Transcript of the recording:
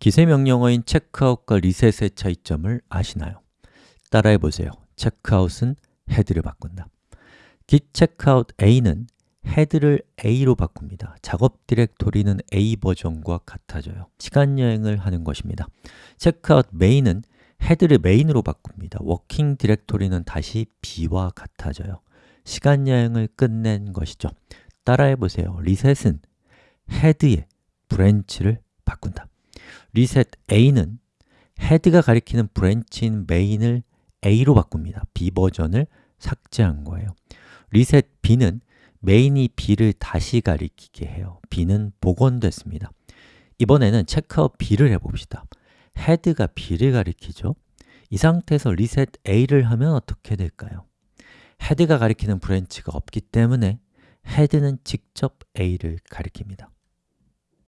기세 명령어인 checkout과 reset의 차이점을 아시나요? 따라해 보세요. checkout은 HEAD를 바꾼다. git checkout a는 HEAD를 a로 바꿉니다. 작업 디렉토리는 a 버전과 같아져요. 시간 여행을 하는 것입니다. checkout main은 HEAD를 main으로 바꿉니다. working directory는 다시 b와 같아져요. 시간 여행을 끝낸 것이죠. 따라해 보세요. reset은 HEAD의 branch를 바꾼다. 리셋 a는 헤드가 가리키는 브랜치인 메인을 a로 바꿉니다. b 버전을 삭제한 거예요. 리셋 b는 메인이 b를 다시 가리키게 해요. b는 복원됐습니다. 이번에는 checkout b를 해봅시다. HEAD가 b를 가리키죠. 이 상태에서 reset a를 하면 어떻게 될까요? HEAD가 가리키는 branch가 없기 때문에 헤드는 직접 a를 가리킵니다.